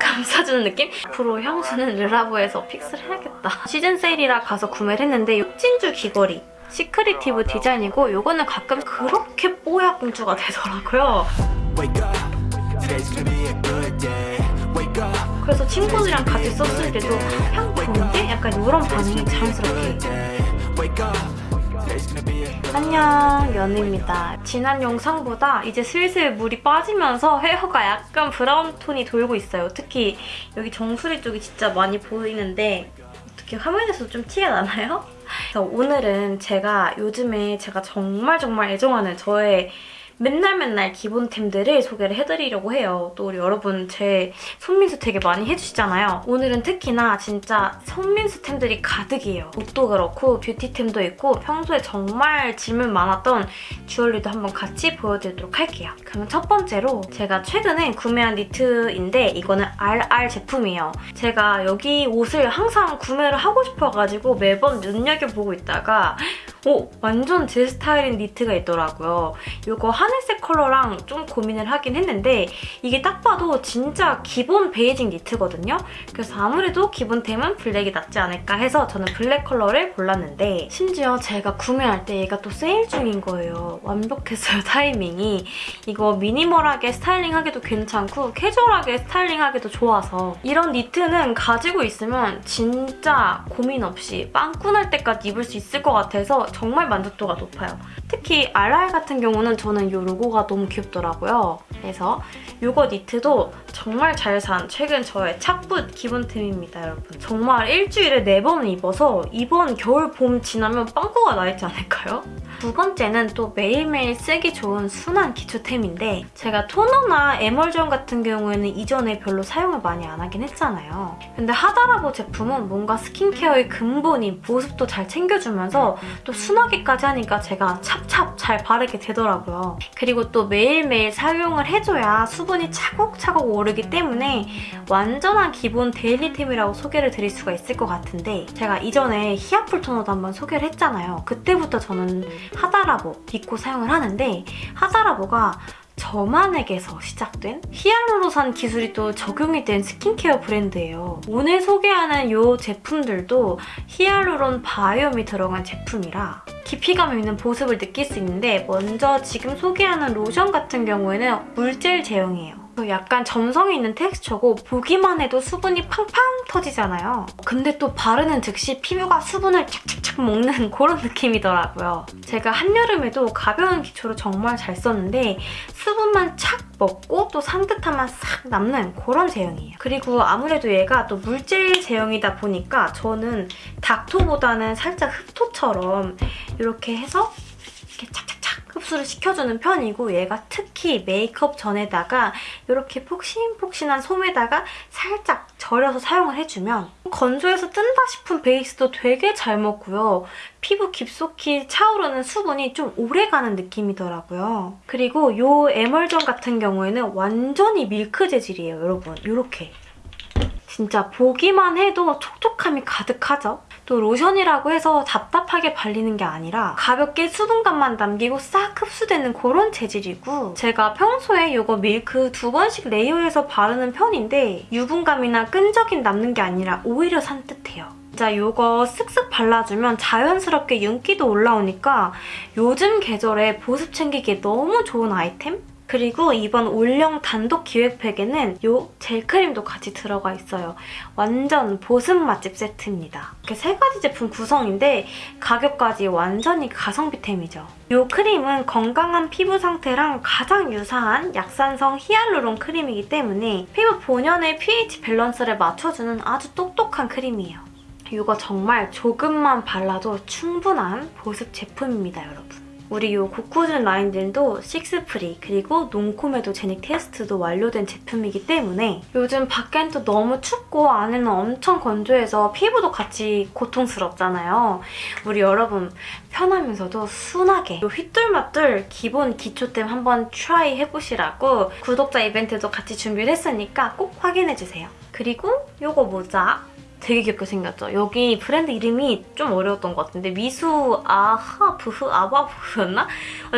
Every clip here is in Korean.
감싸주는 느낌? 앞으로 향수는 르라보에서 fix를 해야겠다. 시즌 세일이라 가서 구매를 했는데 육진주 귀걸이. secretive 디자인이고 이거는 가끔 그렇게 뽀얀 공주가 되더라고요. 그래서 친구들이랑 같이 썼을 때도 향 좋은데? 약간 이런 반응이 자연스럽게 안녕 연우입니다. 지난 영상보다 이제 슬슬 물이 빠지면서 헤어가 약간 브라운 톤이 돌고 있어요. 특히 여기 정수리 쪽이 진짜 많이 보이는데 어떻게 화면에서 좀 티가 나나요? 그래서 오늘은 제가 요즘에 제가 정말 정말 애정하는 저의 맨날 맨날 기본템들을 소개를 해드리려고 해요. 또 우리 여러분 제 손민수 되게 많이 해주시잖아요. 오늘은 특히나 진짜 손민수템들이 가득이에요. 옷도 그렇고 뷰티템도 있고 평소에 정말 질문 많았던 주얼리도 한번 같이 보여드리도록 할게요. 그러면 첫 번째로 제가 최근에 구매한 니트인데 이거는 RR 제품이에요. 제가 여기 옷을 항상 구매를 하고 싶어가지고 매번 눈여겨보고 있다가 오! 완전 제 스타일인 니트가 있더라고요. 이거 하늘색 컬러랑 좀 고민을 하긴 했는데 이게 딱 봐도 진짜 기본 basic 니트거든요. 그래서 아무래도 기본템은 블랙이 낫지 않을까 해서 저는 블랙 컬러를 골랐는데 심지어 제가 구매할 때 얘가 또 세일 중인 거예요. 완벽했어요, 타이밍이. 이거 minimal하게 스타일링하기도 괜찮고 캐주얼하게 스타일링하기도 좋아서 이런 니트는 가지고 있으면 진짜 고민 없이 빵꾸날 때까지 입을 수 있을 것 같아서 정말 만족도가 높아요. 특히 RR 같은 경우는 저는 이 로고가 너무 귀엽더라고요. 그래서 이거 니트도 정말 잘 산 최근 저의 착붙 기본템입니다, 여러분. 정말 일주일에 4번 입어서 이번 겨울, 봄 지나면 빵꾸가 나 있지 않을까요? 두 번째는 또 매일매일 쓰기 좋은 순한 기초템인데 제가 토너나 에멀전 같은 경우에는 이전에 별로 사용을 많이 안 하긴 했잖아요. 근데 하다라보 제품은 뭔가 스킨케어의 근본인 보습도 잘 챙겨주면서 또 순하게까지 하니까 제가 찹찹 잘 바르게 되더라고요. 그리고 또 매일매일 사용을 해줘야 수분이 차곡차곡 오르기 때문에 완전한 기본 daily템이라고 소개를 드릴 수가 있을 것 같은데 제가 이전에 히아풀 토너도 한번 소개를 했잖아요. 그때부터 저는 하다라보 믿고 사용을 하는데 하다라보가 저만에게서 시작된 히알루론산 기술이 또 적용이 된 스킨케어 브랜드예요. 오늘 소개하는 이 제품들도 히알루론 바이옴이 들어간 제품이라 깊이감 있는 보습을 느낄 수 있는데 먼저 지금 소개하는 로션 같은 경우에는 물질 제형이에요. 약간 점성이 있는 텍스처고 보기만 해도 수분이 팡팡 터지잖아요. 근데 또 바르는 즉시 피부가 수분을 착착착 먹는 그런 느낌이더라고요. 제가 한여름에도 가벼운 기초로 정말 잘 썼는데 수분만 착 먹고 또 산뜻함만 싹 남는 그런 제형이에요. 그리고 아무래도 얘가 또 물질 제형이다 보니까 저는 닥토보다는 살짝 흡토처럼 이렇게 해서 이렇게 착착착 흡수를 시켜주는 편이고 얘가 특히 메이크업 전에다가 이렇게 폭신폭신한 솜에다가 살짝 절여서 사용을 해주면 건조해서 뜬다 싶은 베이스도 되게 잘 먹고요. 피부 깊숙이 차오르는 수분이 좀 오래가는 느낌이더라고요. 그리고 이 에멀전 같은 경우에는 완전히 밀크 재질이에요, 여러분. 이렇게. 진짜 보기만 해도 촉촉함이 가득하죠? 또 로션이라고 해서 답답하게 발리는 게 아니라 가볍게 수분감만 남기고 싹 흡수되는 그런 재질이고 제가 평소에 이거 밀크 두 번씩 레이어해서 바르는 편인데 유분감이나 끈적임 남는 게 아니라 오히려 산뜻해요. 진짜 이거 쓱쓱 발라주면 자연스럽게 윤기도 올라오니까 요즘 계절에 보습 챙기기에 너무 좋은 아이템? 그리고 이번 올영 단독 기획팩에는 이 젤크림도 같이 들어가 있어요. 완전 보습 맛집 세트입니다. 이렇게 세 가지 제품 구성인데 가격까지 완전히 가성비템이죠. 이 크림은 건강한 피부 상태랑 가장 유사한 약산성 히알루론 크림이기 때문에 피부 본연의 pH 밸런스를 맞춰주는 아주 똑똑한 크림이에요. 이거 정말 조금만 발라도 충분한 보습 제품입니다, 여러분. 우리 이 고쿠준 라인들도 six free 그리고 non-comedogenic 테스트도 완료된 제품이기 때문에 요즘 밖엔 또 너무 춥고 안에는 엄청 건조해서 피부도 같이 고통스럽잖아요. 우리 여러분 편하면서도 순하게 이 휘뚤마뚤 기본 기초템 한번 try 해보시라고 구독자 이벤트도 같이 준비를 했으니까 꼭 확인해주세요. 그리고 이거 모자 되게 귀엽게 생겼죠? 여기 브랜드 이름이 좀 어려웠던 것 같은데 미수 아하 부흐 아바부흐였나?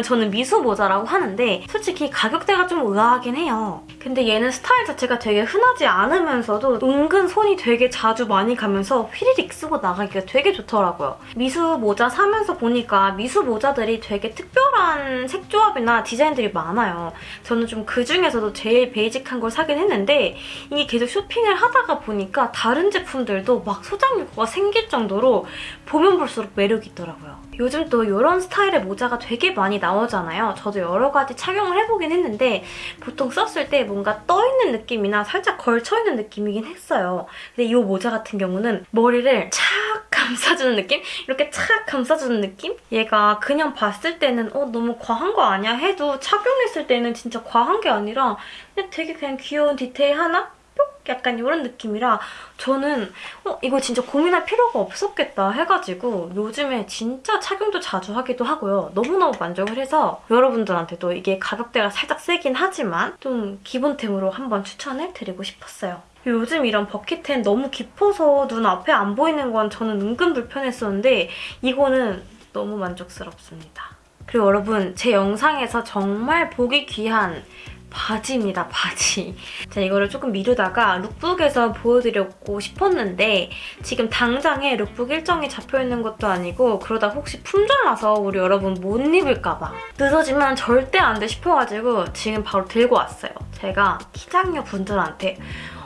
저는 미수 모자라고 하는데 솔직히 가격대가 좀 의아하긴 해요. 근데 얘는 스타일 자체가 되게 흔하지 않으면서도 은근 손이 되게 자주 많이 가면서 휘리릭 쓰고 나가기가 되게 좋더라고요. 미수 모자 사면서 보니까 미수 모자들이 되게 특별한 색조합이나 디자인들이 많아요. 저는 좀 그중에서도 제일 베이직한 걸 사긴 했는데 이게 계속 쇼핑을 하다가 보니까 다른 제품들 도 막 소장 욕구가 생길 정도로 보면 볼수록 매력이 있더라고요. 요즘 또 이런 스타일의 모자가 되게 많이 나오잖아요. 저도 여러 가지 착용을 해보긴 했는데 보통 썼을 때 뭔가 떠있는 느낌이나 살짝 걸쳐있는 느낌이긴 했어요. 근데 이 모자 같은 경우는 머리를 착 감싸주는 느낌? 이렇게 착 감싸주는 느낌? 얘가 그냥 봤을 때는 어 너무 과한 거 아니야? 해도 착용했을 때는 진짜 과한 게 아니라 그냥 되게 그냥 귀여운 디테일 하나? 뿅? 약간 이런 느낌이라 저는 어 이거 진짜 고민할 필요가 없었겠다 해가지고 요즘에 진짜 착용도 자주 하기도 하고요. 너무너무 만족을 해서 여러분들한테도 이게 가격대가 살짝 세긴 하지만 좀 기본템으로 한번 추천을 드리고 싶었어요. 요즘 이런 버킷템 너무 깊어서 눈 앞에 안 보이는 건 저는 은근 불편했었는데 이거는 너무 만족스럽습니다. 그리고 여러분 제 영상에서 정말 보기 귀한 바지입니다, 바지. 제가 이거를 조금 미루다가 lookbook에서 보여드리고 싶었는데 지금 당장에 룩북 일정이 잡혀있는 것도 아니고 그러다 혹시 품절나서 우리 여러분 못 입을까봐 늦어지면 절대 안 돼 싶어가지고 지금 바로 들고 왔어요. 제가 키장녀 분들한테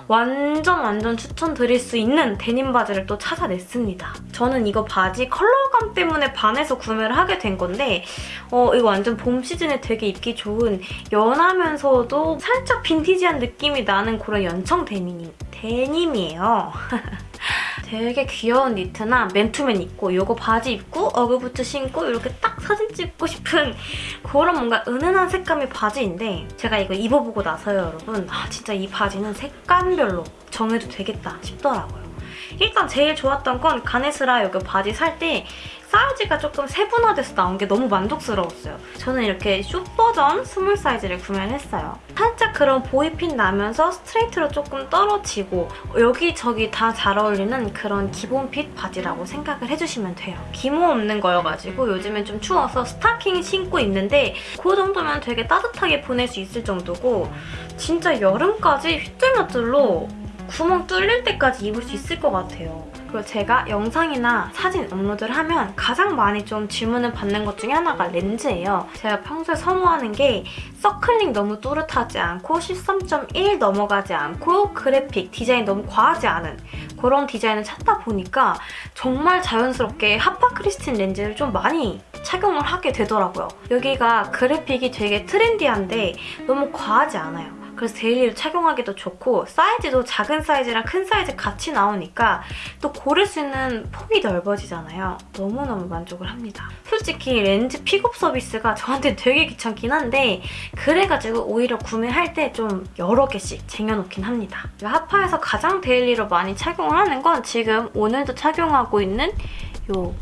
완전 완전 추천드릴 수 있는 데님 바지를 또 찾아냈습니다. 저는 이거 바지 컬러감 때문에 반해서 구매를 하게 된 건데 어, 이거 완전 봄 시즌에 되게 입기 좋은 연하면서도 살짝 빈티지한 느낌이 나는 그런 연청 데님, 데님이에요. 되게 귀여운 니트나 맨투맨 입고 이거 바지 입고 어그부츠 신고 이렇게 딱 사진 찍고 싶은 그런 뭔가 은은한 색감의 바지인데 제가 이거 입어보고 나서요 여러분 아 진짜 이 바지는 색감별로 정해도 되겠다 싶더라고요. 일단 제일 좋았던 건 가네스라 여기 바지 살 때 사이즈가 조금 세분화돼서 나온 게 너무 만족스러웠어요. 저는 이렇게 short 버전 small 사이즈를 구매를 했어요. 살짝 그런 boy fit 나면서 스트레이트로 조금 떨어지고 여기저기 다 잘 어울리는 그런 기본 fit 바지라고 생각을 해주시면 돼요. 기모 없는 거여가지고 요즘엔 좀 추워서 스타킹 신고 입는데 그 정도면 되게 따뜻하게 보낼 수 있을 정도고 진짜 여름까지 휘뚤마뚤로 구멍 뚫릴 때까지 입을 수 있을 것 같아요. 그리고 제가 영상이나 사진 업로드를 하면 가장 많이 좀 질문을 받는 것 중에 하나가 렌즈예요. 제가 평소에 선호하는 게 서클링 너무 또렷하지 않고 13.1 넘어가지 않고 그래픽, 디자인 너무 과하지 않은 그런 디자인을 찾다 보니까 정말 자연스럽게 하파 크리스틴 렌즈를 좀 많이 착용을 하게 되더라고요. 여기가 그래픽이 되게 trendy한데 너무 과하지 않아요. 그래서 daily로 착용하기도 좋고 사이즈도 작은 사이즈랑 큰 사이즈 같이 나오니까 또 고를 수 있는 폭이 넓어지잖아요. 너무너무 만족을 합니다. 솔직히 렌즈 픽업 서비스가 저한테 되게 귀찮긴 한데 그래가지고 오히려 구매할 때 좀 여러 개씩 쟁여놓긴 합니다. 하파에서 가장 daily로 많이 착용을 하는 건 지금 오늘도 착용하고 있는 요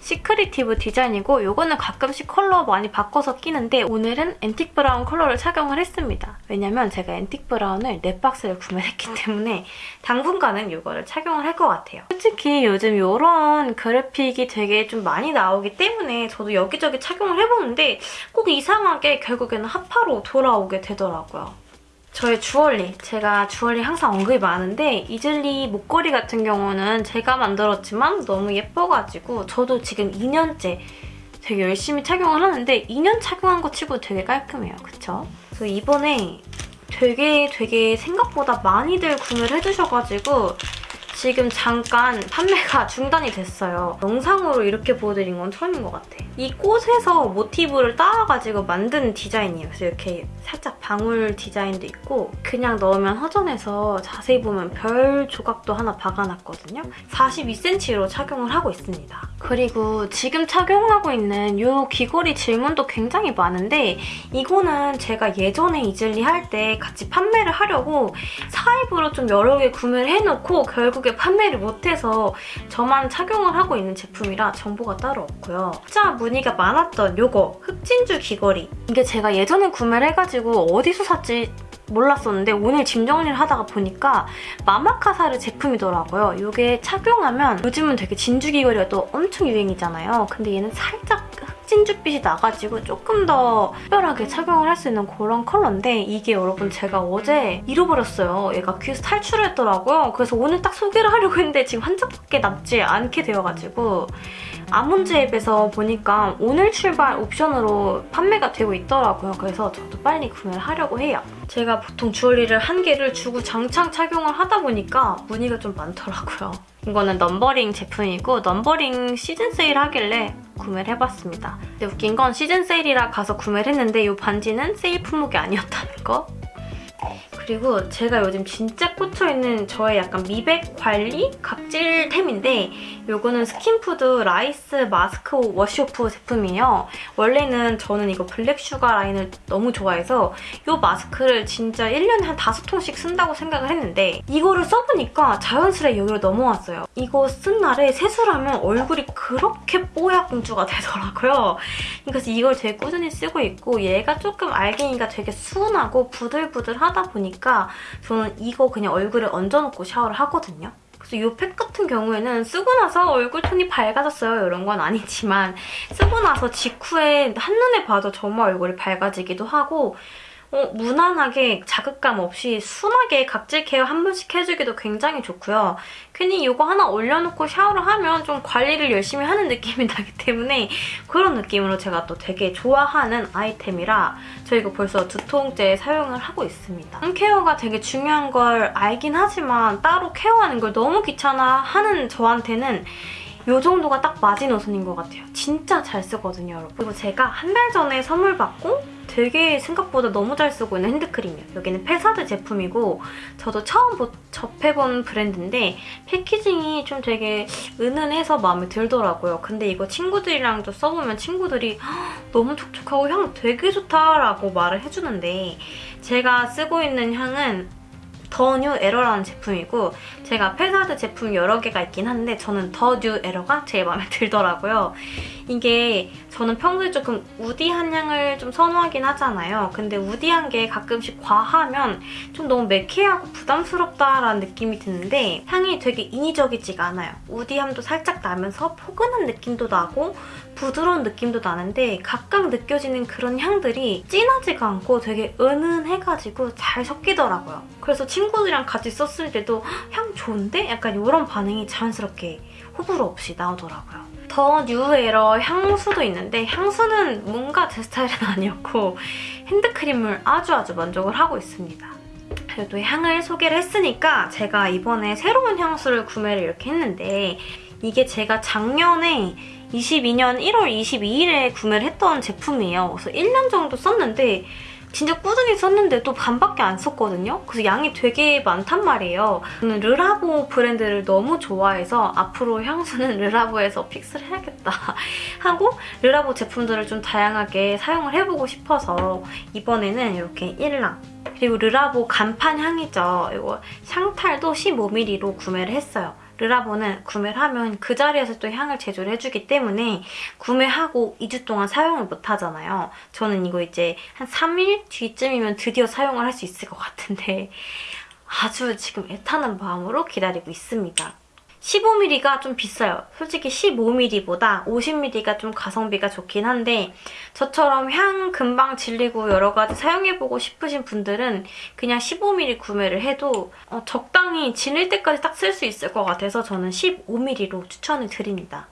시크리티브 디자인이고 이거는 가끔씩 컬러 많이 바꿔서 끼는데 오늘은 antique brown 컬러를 착용을 했습니다. 왜냐면 제가 antique brown을 네 박스를 구매했기 때문에 당분간은 이거를 착용을 할 것 같아요. 솔직히 요즘 이런 그래픽이 되게 좀 많이 나오기 때문에 저도 여기저기 착용을 해보는데 꼭 이상하게 결국에는 하파로 돌아오게 되더라고요. 저의 주얼리, 제가 주얼리 항상 언급이 많은데 이즐리 목걸이 같은 경우는 제가 만들었지만 너무 예뻐가지고 저도 지금 2년째 되게 열심히 착용을 하는데 2년 착용한 거 치고 되게 깔끔해요. 그쵸? 그래서 이번에 되게 되게 생각보다 많이들 구매를 해주셔가지고 지금 잠깐 판매가 중단이 됐어요. 영상으로 이렇게 보여드린 건 처음인 것 같아. 이 꽃에서 모티브를 따와가지고 만든 디자인이에요. 그래서 이렇게 살짝 방울 디자인도 있고 그냥 넣으면 허전해서 자세히 보면 별 조각도 하나 박아놨거든요. 42cm로 착용을 하고 있습니다. 그리고 지금 착용하고 있는 이 귀걸이 질문도 굉장히 많은데 이거는 제가 예전에 이즐리 할 때 같이 판매를 하려고 사입으로 좀 여러 개 구매를 해놓고 결국에 판매를 못해서 저만 착용을 하고 있는 제품이라 정보가 따로 없고요. 진짜 문의가 많았던 이거 흑진주 귀걸이 이게 제가 예전에 구매를 해가지고 어디서 샀지 몰랐었는데 오늘 짐 정리를 하다가 보니까 마마카사르 제품이더라고요. 이게 착용하면 요즘은 되게 진주 귀걸이가 또 엄청 유행이잖아요. 근데 얘는 살짝 흑진주빛이 나가지고 조금 더 특별하게 착용을 할 수 있는 그런 컬러인데 이게 여러분 제가 어제 잃어버렸어요. 얘가 귀에서 탈출을 했더라고요. 그래서 오늘 딱 소개를 하려고 했는데 지금 한 장밖에 남지 않게 되어가지고 아몬드 앱에서 보니까 오늘 출발 옵션으로 판매가 되고 있더라고요. 그래서 저도 빨리 구매를 하려고 해요. 제가 보통 주얼리를 한 개를 주고 장창 착용을 하다 보니까 무늬가 좀 많더라고요. 이거는 넘버링 제품이고 넘버링 시즌 세일 하길래 구매를 해봤습니다. 근데 웃긴 건 시즌 세일이라 가서 구매를 했는데 이 반지는 세일 품목이 아니었다는 거. 그리고 제가 요즘 진짜 꽂혀있는 저의 약간 미백 관리 각질템인데 이거는 스킨푸드 라이스 마스크 wash off 제품이에요. 원래는 저는 이거 블랙슈가 라인을 너무 좋아해서 이 마스크를 진짜 1년에 한 5통씩 쓴다고 생각을 했는데 이거를 써보니까 자연스레 여기로 넘어왔어요. 이거 쓴 날에 세수하면 얼굴이 그렇게 뽀야 공주가 되더라고요. 그래서 이걸 되게 꾸준히 쓰고 있고 얘가 조금 알갱이가 되게 순하고 부들부들하다 보니까 저는 이거 그냥 얼굴에 얹어놓고 샤워를 하거든요. 그래서 이 팩 같은 경우에는 쓰고 나서 얼굴 톤이 밝아졌어요. 이런 건 아니지만 쓰고 나서 직후에 한눈에 봐도 정말 얼굴이 밝아지기도 하고 어, 무난하게 자극감 없이 순하게 각질 케어 한 번씩 해주기도 굉장히 좋고요. 괜히 이거 하나 올려놓고 샤워를 하면 좀 관리를 열심히 하는 느낌이 나기 때문에 그런 느낌으로 제가 또 되게 좋아하는 아이템이라 저 이거 벌써 두 통째 사용을 하고 있습니다. 홈 케어가 되게 중요한 걸 알긴 하지만 따로 케어하는 걸 너무 귀찮아하는 저한테는 이 정도가 딱 마지노선인 것 같아요. 진짜 잘 쓰거든요, 여러분. 그리고 제가 한 달 전에 선물 받고 되게 생각보다 너무 잘 쓰고 있는 핸드크림이에요. 여기는 페사드 제품이고 저도 처음 보- 접해본 브랜드인데 패키징이 좀 되게 은은해서 마음에 들더라고요. 근데 이거 친구들이랑도 써보면 친구들이 "헉, 너무 촉촉하고 향 되게 좋다라고 말을 해주는데 제가 쓰고 있는 향은 The New Error라는 제품이고 제가 페사드 제품 여러 개가 있긴 한데 저는 The New Error가 제일 마음에 들더라고요. 이게 저는 평소에 조금 woody한 향을 좀 선호하긴 하잖아요. 근데 woody한 게 가끔씩 과하면 좀 너무 매캐하고 부담스럽다라는 느낌이 드는데 향이 되게 인위적이지가 않아요. woody함도 살짝 나면서 포근한 느낌도 나고 부드러운 느낌도 나는데 각각 느껴지는 그런 향들이 진하지가 않고 되게 은은해가지고 잘 섞이더라고요. 그래서 친구들이랑 같이 썼을 때도 "헉, 향 좋은데? 약간 이런 반응이 자연스럽게 호불호 없이 나오더라고요. 더 뉴에러 향수도 있는데 향수는 뭔가 제 스타일은 아니었고 핸드크림을 아주 아주 만족을 하고 있습니다. 그래도 향을 소개를 했으니까 제가 이번에 새로운 향수를 구매를 이렇게 했는데 이게 제가 작년에 22년 1월 22일에 구매를 했던 제품이에요. 그래서 1년 정도 썼는데 진짜 꾸준히 썼는데도 반밖에 안 썼거든요. 그래서 양이 되게 많단 말이에요. 저는 르라보 브랜드를 너무 좋아해서 앞으로 향수는 르라보에서 픽스를 해야겠다 하고 르라보 제품들을 좀 다양하게 사용을 해보고 싶어서 이번에는 이렇게 일랑 그리고 르라보 간판 향이죠. 이거 샹탈도 15ml로 구매를 했어요. 르라보는 구매를 하면 그 자리에서 또 향을 제조를 해주기 때문에 구매하고 2주 동안 사용을 못 하잖아요. 저는 이거 이제 한 3일 뒤쯤이면 드디어 사용을 할 수 있을 것 같은데 아주 지금 애타는 마음으로 기다리고 있습니다. 15mm가 좀 비싸요. 솔직히 15mm보다 50mm가 좀 가성비가 좋긴 한데 저처럼 향 금방 질리고 여러 가지 사용해보고 싶으신 분들은 그냥 15mm 구매를 해도 어, 적당히 질릴 때까지 딱 쓸 수 있을 것 같아서 저는 15mm로 추천을 드립니다.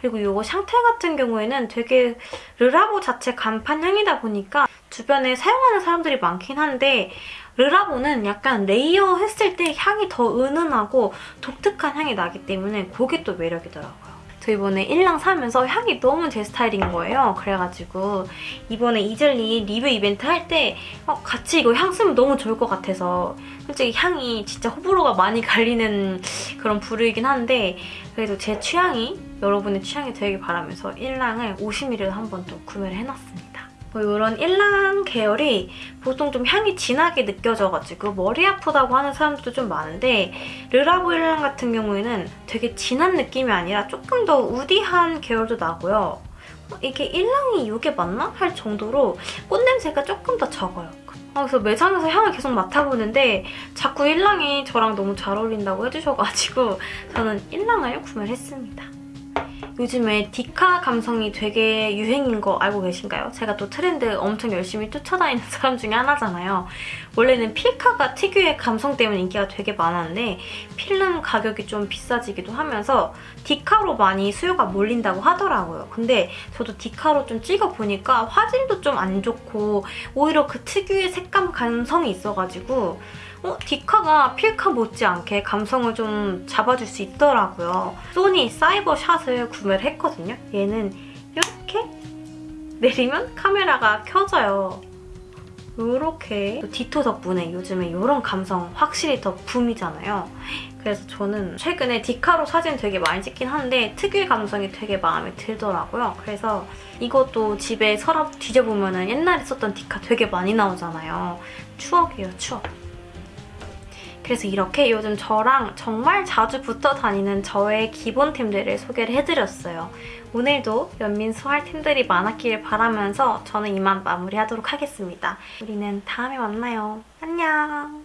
그리고 이거 상탈 같은 경우에는 되게 르라보 자체 간판 향이다 보니까 주변에 사용하는 사람들이 많긴 한데 르라보는 약간 layer 했을 때 향이 더 은은하고 독특한 향이 나기 때문에 그게 또 매력이더라고요. 저 이번에 일랑 사면서 향이 너무 제 스타일인 거예요. 그래가지고 이번에 이즐리 리뷰 이벤트 할때 어, 같이 이거 향 쓰면 너무 좋을 것 같아서 솔직히 향이 진짜 호불호가 많이 갈리는 그런 부류이긴 한데 그래도 제 취향이 여러분의 취향이 되길 바라면서 일랑을 50ml 한번 또 구매를 해놨습니다. 뭐 이런 일랑 계열이 보통 좀 향이 진하게 느껴져가지고 머리 아프다고 하는 사람들도 좀 많은데 르라보 일랑 같은 경우에는 되게 진한 느낌이 아니라 조금 더 우디한 계열도 나고요. 어, 이게 일랑이 이게 맞나? 할 정도로 꽃냄새가 조금 더 적어요. 아, 그래서 매장에서 향을 계속 맡아보는데 자꾸 일랑이 저랑 너무 잘 어울린다고 해주셔가지고 저는 일랑을 구매를 했습니다. 요즘에 디카 감성이 되게 유행인 거 알고 계신가요? 제가 또 트렌드 엄청 열심히 쫓아다니는 사람 중에 하나잖아요. 원래는 필카가 특유의 감성 때문에 인기가 되게 많았는데 필름 가격이 좀 비싸지기도 하면서 디카로 많이 수요가 몰린다고 하더라고요. 근데 저도 디카로 좀 찍어보니까 화질도 좀 안 좋고 오히려 그 특유의 색감 감성이 있어가지고 어, 디카가 필카 못지않게 감성을 좀 잡아줄 수 있더라고요. 소니 사이버 샷을 구매를 했거든요. 얘는 이렇게 내리면 카메라가 켜져요. 이렇게 디토 덕분에 요즘에 이런 감성 확실히 더 붐이잖아요. 그래서 저는 최근에 디카로 사진 되게 많이 찍긴 한데 특유의 감성이 되게 마음에 들더라고요. 그래서 이것도 집에 서랍 뒤져보면 옛날에 썼던 디카 되게 많이 나오잖아요. 추억이에요, 추억. 그래서 이렇게 요즘 저랑 정말 자주 붙어 다니는 저의 기본템들을 소개를 해드렸어요. 오늘도 연민소할 템들이 많았기를 바라면서 저는 이만 마무리하도록 하겠습니다. 우리는 다음에 만나요. 안녕!